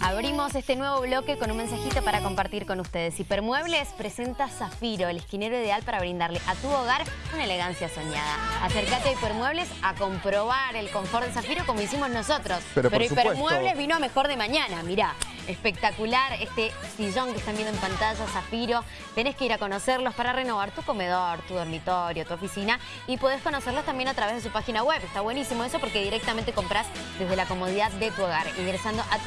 Abrimos este nuevo bloque con un mensajito para compartir con ustedes. Hipermuebles presenta Zafiro, el esquinero ideal para brindarle a tu hogar una elegancia soñada. Acércate a Hipermuebles a comprobar el confort de Zafiro como hicimos nosotros. Pero, Hipermuebles vino a mejor de mañana, mirá. Espectacular este sillón que están viendo en pantalla, Zafiro. Tenés que ir a conocerlos para renovar tu comedor, tu dormitorio, tu oficina y podés conocerlos también a través de su página web. Está buenísimo eso porque directamente compras desde la comodidad de tu hogar, ingresando a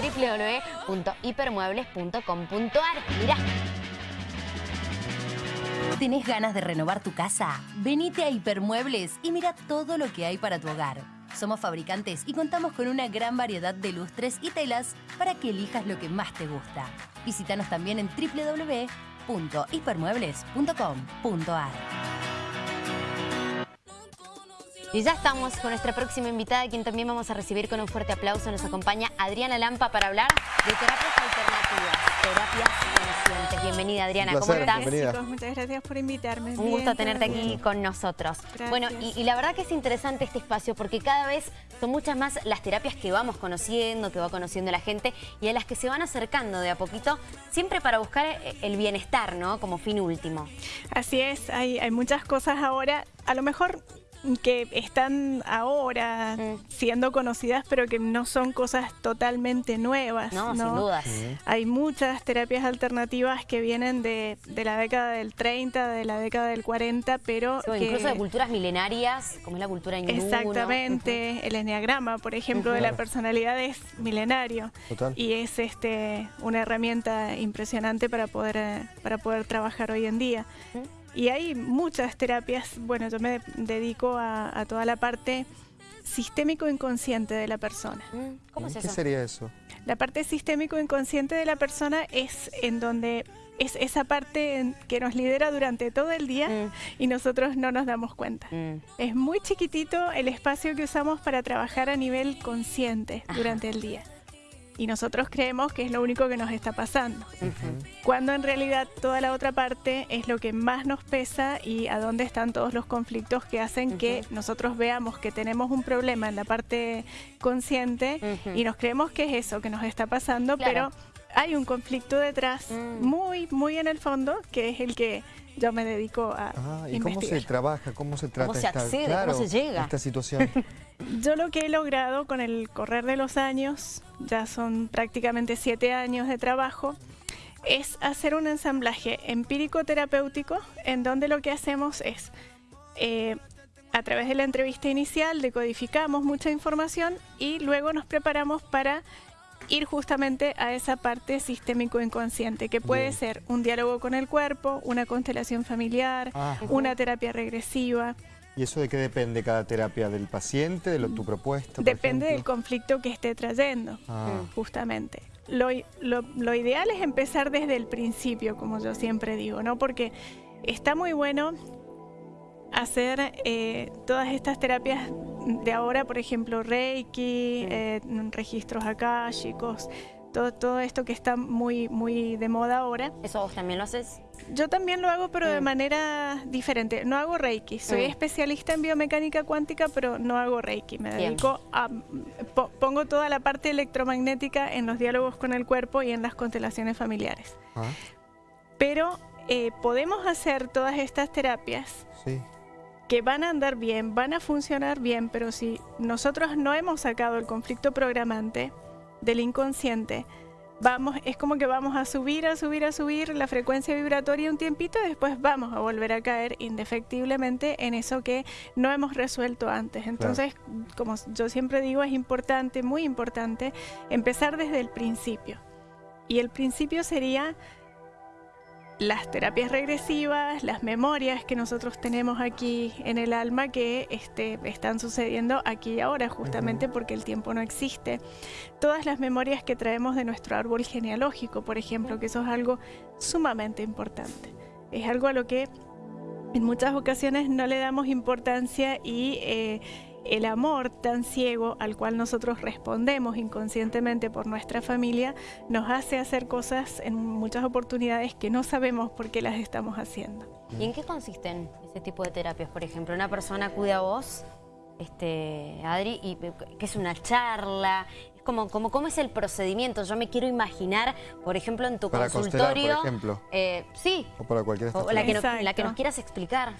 www.hipermuebles.com.ar. Mirá. ¿Tenés ganas de renovar tu casa? Venite a Hipermuebles y mira todo lo que hay para tu hogar. Somos fabricantes y contamos con una gran variedad de lustres y telas para que elijas lo que más te gusta. Visítanos también en www.hipermuebles.com.ar. Y ya estamos con nuestra próxima invitada, quien también vamos a recibir con un fuerte aplauso. Nos acompaña Adriana Lampa para hablar de terapias alternativas, terapias conscientes. Bienvenida Adriana, ¿cómo estás? Chicos, muchas gracias por invitarme. Un gusto tenerte aquí con nosotros. Bueno, y, la verdad que es interesante este espacio porque cada vez son muchas más las terapias que vamos conociendo, que va conociendo la gente y a las que se van acercando de a poquito, siempre para buscar eh, el bienestar, ¿no? Como fin último. Así es, hay, hay muchas cosas ahora. A lo mejor que están ahora mm. siendo conocidas, pero que no son cosas totalmente nuevas. No, sin dudas. Hay muchas terapias alternativas que vienen de, la década del 30, de la década del 40, pero... Incluso de culturas milenarias, como es la cultura hindú. Exactamente. El enneagrama, por ejemplo, de la personalidad es milenario. Y es este una herramienta impresionante para poder, para poder trabajar hoy en día. Y hay muchas terapias, bueno, yo me dedico a, toda la parte sistémico inconsciente de la persona. Mm, ¿Cómo es eso? ¿Qué sería eso? La parte sistémico inconsciente de la persona es en donde es esa parte que nos lidera durante todo el día mm. y nosotros no nos damos cuenta. Mm. Es muy chiquitito el espacio que usamos para trabajar a nivel consciente durante el día y nosotros creemos que es lo único que nos está pasando. Cuando en realidad toda la otra parte es lo que más nos pesa y a dónde están todos los conflictos que hacen que nosotros veamos que tenemos un problema en la parte consciente y nos creemos que es eso que nos está pasando, pero hay un conflicto detrás mm. muy, muy en el fondo que es el que yo me dedico a ah, ¿Y cómo se trabaja, cómo se trata ¿Cómo se accede, cómo se llega? esta situación? Yo lo que he logrado con el correr de los años, ya son prácticamente siete años de trabajo, es hacer un ensamblaje empírico-terapéutico en donde lo que hacemos es, eh, a través de la entrevista inicial, decodificamos mucha información y luego nos preparamos para ir justamente a esa parte sistémico inconsciente, que puede ser un diálogo con el cuerpo, una constelación familiar, ah. una terapia regresiva. ¿Y eso de qué depende cada terapia? ¿Del paciente, de lo, tu propuesta? Depende del conflicto que esté trayendo, ah. justamente. Lo, lo, ideal es empezar desde el principio, como yo siempre digo, ¿no? Porque está muy bueno hacer eh, todas estas terapias de ahora, por ejemplo, Reiki, eh, registros chicos todo, todo esto que está muy, muy de moda ahora. ¿Eso vos también lo haces? Yo también lo hago, pero de manera diferente. No hago Reiki. Soy mm. especialista en biomecánica cuántica, pero no hago Reiki. Me dedico a... pongo toda la parte electromagnética en los diálogos con el cuerpo y en las constelaciones familiares. Ah. Pero eh, podemos hacer todas estas terapias que van a andar bien, van a funcionar bien, pero si nosotros no hemos sacado el conflicto programante, del inconsciente, vamos, es como que vamos a subir, a subir, a subir la frecuencia vibratoria un tiempito y después vamos a volver a caer indefectiblemente en eso que no hemos resuelto antes. Entonces, como yo siempre digo, es importante, muy importante, empezar desde el principio. Y el principio sería las terapias regresivas, las memorias que nosotros tenemos aquí en el alma que este, están sucediendo aquí y ahora, justamente porque el tiempo no existe. Todas las memorias que traemos de nuestro árbol genealógico, por ejemplo, que eso es algo sumamente importante. Es algo a lo que en muchas ocasiones no le damos importancia y... Eh, el amor tan ciego al cual nosotros respondemos inconscientemente por nuestra familia nos hace hacer cosas en muchas oportunidades que no sabemos por qué las estamos haciendo. ¿Y en qué consisten ese tipo de terapias? Por ejemplo, una persona acude a vos, este, Adri, y que es una charla, Como, como, ¿Cómo es el procedimiento? Yo me quiero imaginar, por ejemplo, en tu para consultorio. por ejemplo. Eh, sí. O para cualquier o la que, la que nos quieras explicar.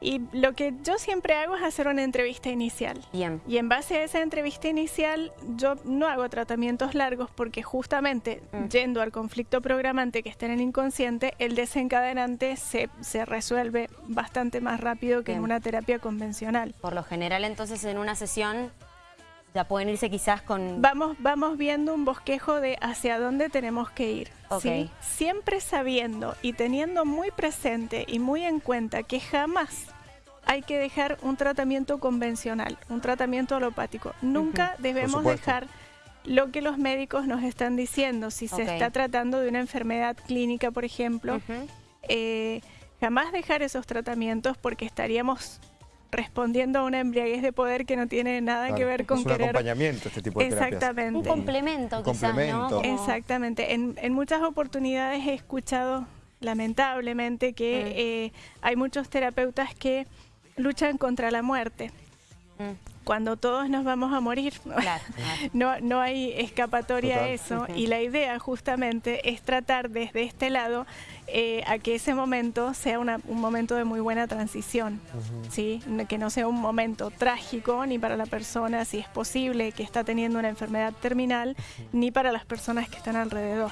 Y lo que yo siempre hago es hacer una entrevista inicial. Bien. Y en base a esa entrevista inicial, yo no hago tratamientos largos porque justamente mm. yendo al conflicto programante que está en el inconsciente, el desencadenante se, se resuelve bastante más rápido que en una terapia convencional. Por lo general, entonces, en una sesión ya pueden irse quizás con... Vamos, vamos viendo un bosquejo de hacia dónde tenemos que ir. ¿sí? Siempre sabiendo y teniendo muy presente y muy en cuenta que jamás hay que dejar un tratamiento convencional, un tratamiento alopático. Nunca debemos dejar lo que los médicos nos están diciendo. Si se está tratando de una enfermedad clínica, por ejemplo, eh, jamás dejar esos tratamientos porque estaríamos respondiendo a una embriaguez de poder que no tiene nada que ver con es un acompañamiento este tipo de Exactamente. Un complemento, quizás, ¿no? Exactamente. En, en, muchas oportunidades he escuchado, lamentablemente, que mm. eh, hay muchos terapeutas que luchan contra la muerte. Mm cuando todos nos vamos a morir. no, no hay escapatoria a eso. Y la idea justamente es tratar desde este lado eh, a que ese momento sea un momento de muy buena transición. ¿sí? Que no sea un momento trágico ni para la persona, si es posible, que está teniendo una enfermedad terminal, ni para las personas que están alrededor.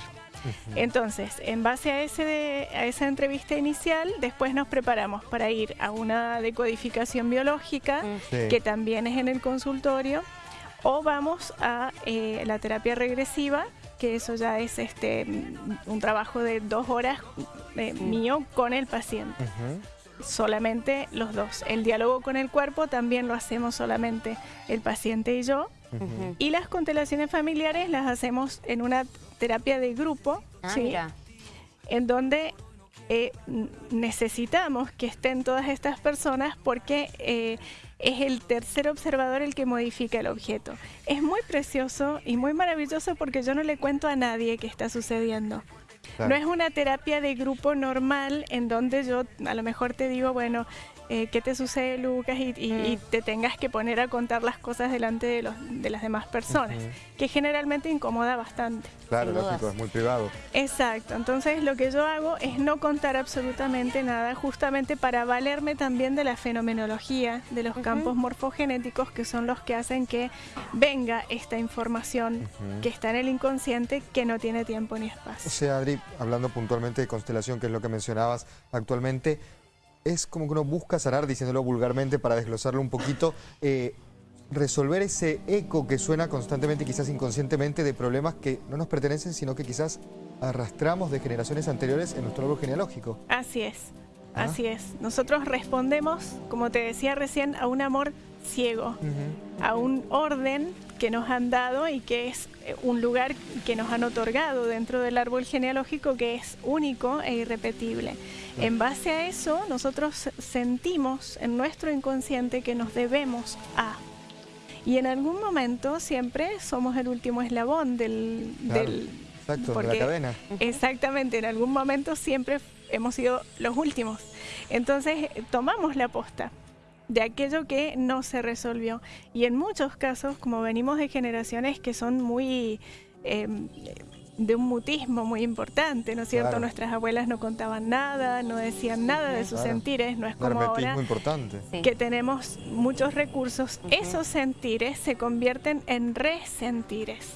Entonces, en base a, ese a esa entrevista inicial, después nos preparamos para ir a una decodificación biológica, que también es en el consultorio, o vamos a eh, la terapia regresiva, que eso ya es este un trabajo de dos horas eh, mío con el paciente. Solamente los dos. El diálogo con el cuerpo también lo hacemos solamente el paciente y yo. Y las constelaciones familiares las hacemos en una terapia de grupo, ah, en donde eh, necesitamos que estén todas estas personas porque eh, es el tercer observador el que modifica el objeto. Es muy precioso y muy maravilloso porque yo no le cuento a nadie qué está sucediendo. No es una terapia de grupo normal en donde yo a lo mejor te digo, bueno, eh, qué te sucede, Lucas, y, mm. te tengas que poner a contar las cosas delante de, los, de las demás personas, que generalmente incomoda bastante. Claro, lógico, es muy privado. Exacto, entonces lo que yo hago es no contar absolutamente nada, justamente para valerme también de la fenomenología, de los campos morfogenéticos, que son los que hacen que venga esta información que está en el inconsciente, que no tiene tiempo ni espacio. O sea, Adri, hablando puntualmente de constelación, que es lo que mencionabas actualmente, es como que uno busca sanar, diciéndolo vulgarmente para desglosarlo un poquito, eh, resolver ese eco que suena constantemente, quizás inconscientemente, de problemas que no nos pertenecen, sino que quizás arrastramos de generaciones anteriores en nuestro árbol genealógico. Así es, ¿Ah? así es. Nosotros respondemos, como te decía recién, a un amor ciego, a un orden que nos han dado y que es eh, un lugar que nos han otorgado dentro del árbol genealógico que es único e irrepetible. En base a eso, nosotros sentimos en nuestro inconsciente que nos debemos a. Y en algún momento siempre somos el último eslabón del... exacto, de la cadena. Exactamente, en algún momento siempre hemos sido los últimos. Entonces tomamos la posta de aquello que no se resolvió. Y en muchos casos, como venimos de generaciones que son muy... Em, de un mutismo muy importante, ¿no es cierto? Nuestras abuelas no contaban nada, no decían nada de sus sentires, no es como ahora importante. que tenemos muchos recursos. Esos sentires se convierten en resentires,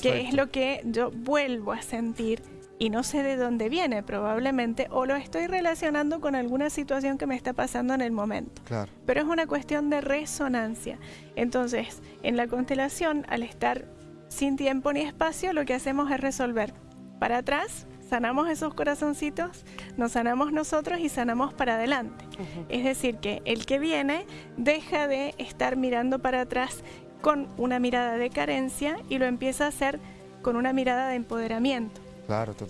que es lo que yo vuelvo a sentir y no sé de dónde viene probablemente o lo estoy relacionando con alguna situación que me está pasando en el momento. Pero es una cuestión de resonancia. Entonces, en la constelación, al estar sin tiempo ni espacio, lo que hacemos es resolver para atrás, sanamos esos corazoncitos, nos sanamos nosotros y sanamos para adelante. Es decir, que el que viene deja de estar mirando para atrás con una mirada de carencia y lo empieza a hacer con una mirada de empoderamiento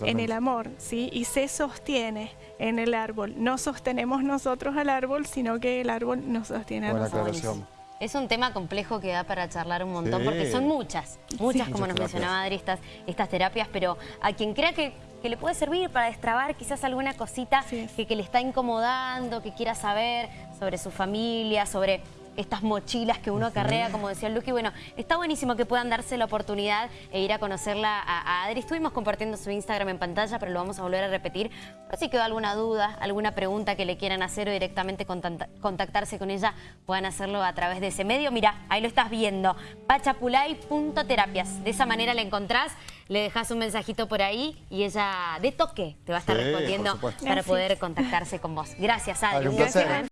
en el amor, ¿sí? Y se sostiene en el árbol. No sostenemos nosotros al árbol, sino que el árbol nos sostiene a nosotros. Es un tema complejo que da para charlar un montón, porque son muchas, muchas, como nos mencionaba Adri, estas, estas terapias, pero a quien crea que, le puede servir para destrabar quizás alguna cosita que, que le está incomodando, que quiera saber sobre su familia, sobre estas mochilas que uno carrea, como decía Luqui. Bueno, está buenísimo que puedan darse la oportunidad e ir a conocerla a, a Adri. Estuvimos compartiendo su Instagram en pantalla, pero lo vamos a volver a repetir. Por si quedó alguna duda, alguna pregunta que le quieran hacer o directamente contactarse con ella, puedan hacerlo a través de ese medio. Mira, ahí lo estás viendo, pachapulay.terapias. De esa manera la encontrás, le dejas un mensajito por ahí y ella de toque te va a estar respondiendo para poder contactarse con vos. Gracias, Adri. un placer.